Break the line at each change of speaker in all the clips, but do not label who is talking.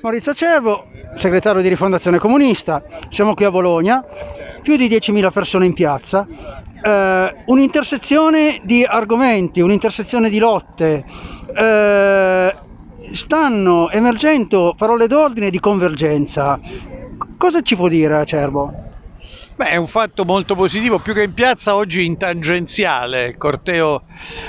Maurizio Cervo, segretario di Rifondazione Comunista, siamo qui a Bologna, più di 10.000 persone in piazza, eh, un'intersezione di argomenti, un'intersezione di lotte, eh, stanno emergendo parole d'ordine di convergenza. Cosa ci può dire Cervo?
Beh, è un fatto molto positivo, più che in piazza oggi in tangenziale, il corteo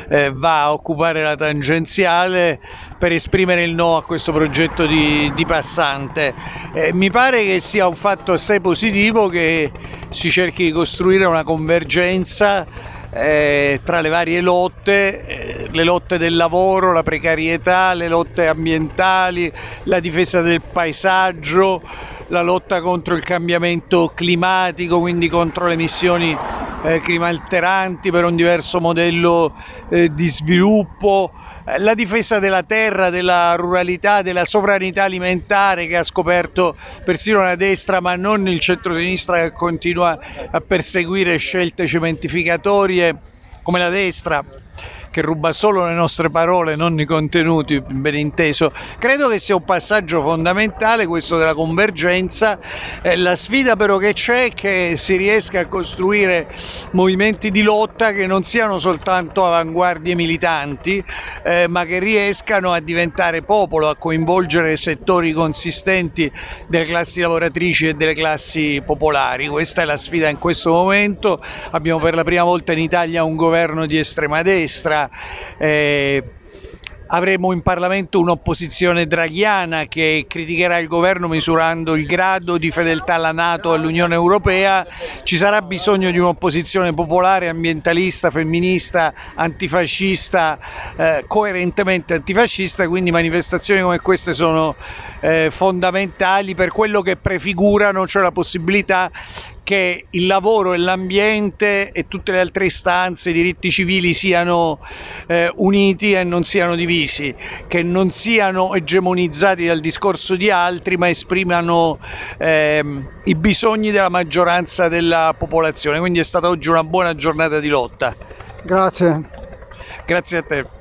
eh, va a occupare la tangenziale per esprimere il no a questo progetto di, di passante. Eh, mi pare che sia un fatto assai positivo che si cerchi di costruire una convergenza eh, tra le varie lotte, eh, le lotte del lavoro, la precarietà, le lotte ambientali, la difesa del paesaggio la lotta contro il cambiamento climatico, quindi contro le emissioni eh, climalteranti per un diverso modello eh, di sviluppo, eh, la difesa della terra, della ruralità, della sovranità alimentare che ha scoperto persino la destra ma non il centro-sinistra che continua a perseguire scelte cementificatorie come la destra che ruba solo le nostre parole, non i contenuti, ben inteso. Credo che sia un passaggio fondamentale questo della convergenza. Eh, la sfida però che c'è è che si riesca a costruire movimenti di lotta che non siano soltanto avanguardie militanti, eh, ma che riescano a diventare popolo, a coinvolgere settori consistenti delle classi lavoratrici e delle classi popolari. Questa è la sfida in questo momento. Abbiamo per la prima volta in Italia un governo di estrema destra eh, avremo in Parlamento un'opposizione draghiana che criticherà il governo misurando il grado di fedeltà alla Nato e all'Unione Europea, ci sarà bisogno di un'opposizione popolare, ambientalista, femminista, antifascista, eh, coerentemente antifascista, quindi manifestazioni come queste sono eh, fondamentali per quello che prefigurano, cioè la possibilità che il lavoro e l'ambiente e tutte le altre istanze, i diritti civili siano eh, uniti e non siano divisi, che non siano egemonizzati dal discorso di altri, ma esprimano eh, i bisogni della maggioranza della popolazione. Quindi è stata oggi una buona giornata di lotta.
Grazie.
Grazie a te.